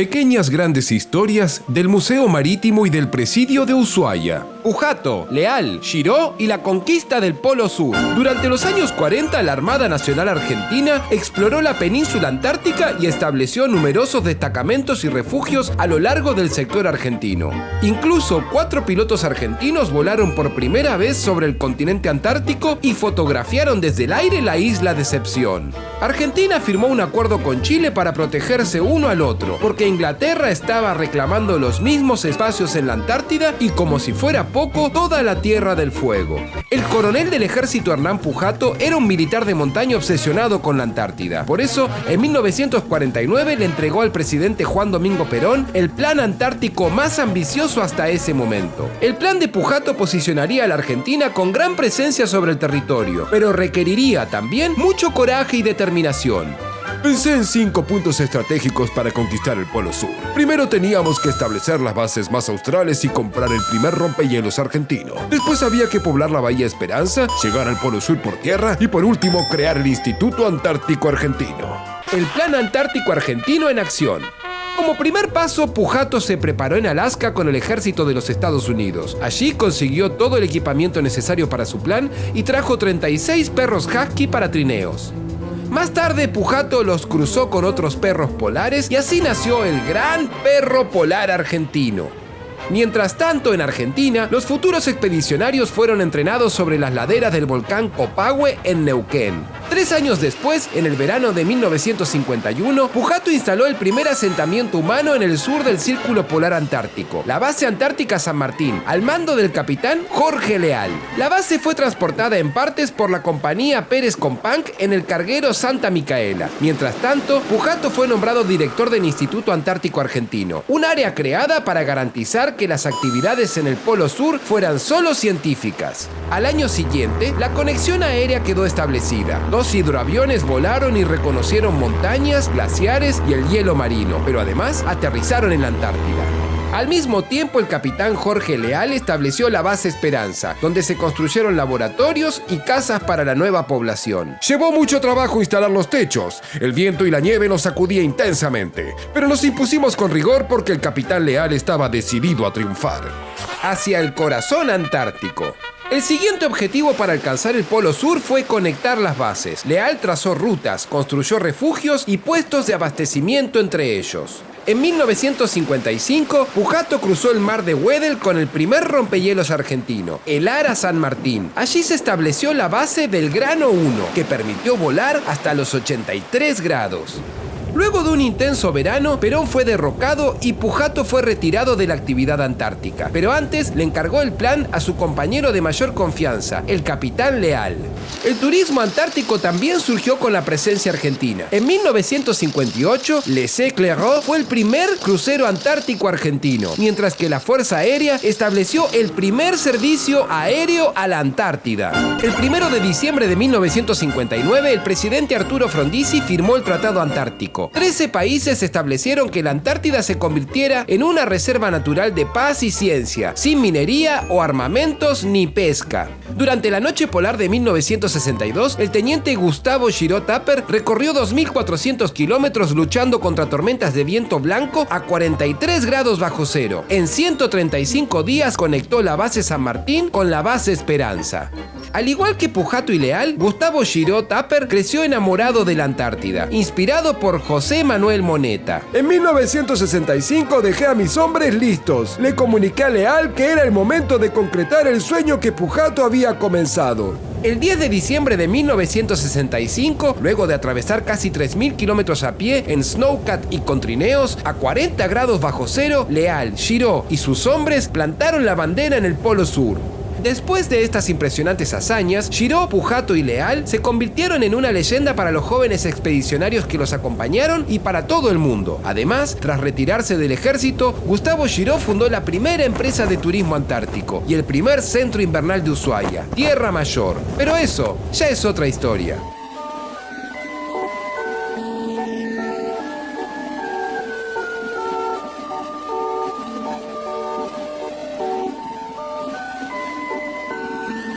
Pequeñas grandes historias del Museo Marítimo y del Presidio de Ushuaia. Pujato, Leal, Giró y la conquista del Polo Sur. Durante los años 40, la Armada Nacional Argentina exploró la península antártica y estableció numerosos destacamentos y refugios a lo largo del sector argentino. Incluso cuatro pilotos argentinos volaron por primera vez sobre el continente antártico y fotografiaron desde el aire la isla Decepción. Argentina firmó un acuerdo con Chile para protegerse uno al otro, porque Inglaterra estaba reclamando los mismos espacios en la Antártida y como si fuera poco, toda la Tierra del Fuego. El coronel del ejército Hernán Pujato era un militar de montaña obsesionado con la Antártida. Por eso, en 1949 le entregó al presidente Juan Domingo Perón el plan antártico más ambicioso hasta ese momento. El plan de Pujato posicionaría a la Argentina con gran presencia sobre el territorio, pero requeriría también mucho coraje y determinación. Pensé en cinco puntos estratégicos para conquistar el Polo Sur. Primero teníamos que establecer las bases más australes y comprar el primer rompehielos argentino. Después había que poblar la Bahía Esperanza, llegar al Polo Sur por tierra y por último crear el Instituto Antártico Argentino. El Plan Antártico Argentino en acción. Como primer paso, Pujato se preparó en Alaska con el ejército de los Estados Unidos. Allí consiguió todo el equipamiento necesario para su plan y trajo 36 perros husky para trineos. Más tarde Pujato los cruzó con otros perros polares y así nació el gran perro polar argentino. Mientras tanto, en Argentina, los futuros expedicionarios fueron entrenados sobre las laderas del volcán Copahue en Neuquén. Tres años después, en el verano de 1951, Pujato instaló el primer asentamiento humano en el sur del Círculo Polar Antártico, la base antártica San Martín, al mando del capitán Jorge Leal. La base fue transportada en partes por la compañía Pérez Companc en el carguero Santa Micaela. Mientras tanto, Pujato fue nombrado director del Instituto Antártico Argentino, un área creada para garantizar que las actividades en el Polo Sur fueran solo científicas. Al año siguiente, la conexión aérea quedó establecida. Dos hidroaviones volaron y reconocieron montañas, glaciares y el hielo marino, pero además aterrizaron en la Antártida. Al mismo tiempo, el capitán Jorge Leal estableció la base Esperanza, donde se construyeron laboratorios y casas para la nueva población. Llevó mucho trabajo instalar los techos. El viento y la nieve nos sacudía intensamente, pero nos impusimos con rigor porque el capitán Leal estaba decidido a triunfar. Hacia el corazón antártico. El siguiente objetivo para alcanzar el Polo Sur fue conectar las bases. Leal trazó rutas, construyó refugios y puestos de abastecimiento entre ellos. En 1955, Pujato cruzó el mar de Weddell con el primer rompehielos argentino, el Ara San Martín. Allí se estableció la base del Grano 1, que permitió volar hasta los 83 grados. Luego de un intenso verano, Perón fue derrocado y Pujato fue retirado de la actividad antártica. Pero antes le encargó el plan a su compañero de mayor confianza, el capitán Leal. El turismo antártico también surgió con la presencia argentina. En 1958, Le Clairot fue el primer crucero antártico argentino, mientras que la Fuerza Aérea estableció el primer servicio aéreo a la Antártida. El primero de diciembre de 1959, el presidente Arturo Frondizi firmó el Tratado Antártico. Trece países establecieron que la Antártida se convirtiera en una reserva natural de paz y ciencia, sin minería o armamentos ni pesca. Durante la noche polar de 1962, el teniente Gustavo Giraud Tapper recorrió 2.400 kilómetros luchando contra tormentas de viento blanco a 43 grados bajo cero. En 135 días conectó la base San Martín con la base Esperanza. Al igual que Pujato y Leal, Gustavo Giraud Tapper creció enamorado de la Antártida, inspirado por José Manuel Moneta. En 1965 dejé a mis hombres listos. Le comuniqué a Leal que era el momento de concretar el sueño que Pujato había comenzado. El 10 de diciembre de 1965, luego de atravesar casi 3.000 kilómetros a pie en snowcat y con trineos, a 40 grados bajo cero, Leal, Giraud y sus hombres plantaron la bandera en el Polo Sur. Después de estas impresionantes hazañas, Shiro, Pujato y Leal se convirtieron en una leyenda para los jóvenes expedicionarios que los acompañaron y para todo el mundo. Además, tras retirarse del ejército, Gustavo Shiro fundó la primera empresa de turismo antártico y el primer centro invernal de Ushuaia, Tierra Mayor. Pero eso ya es otra historia.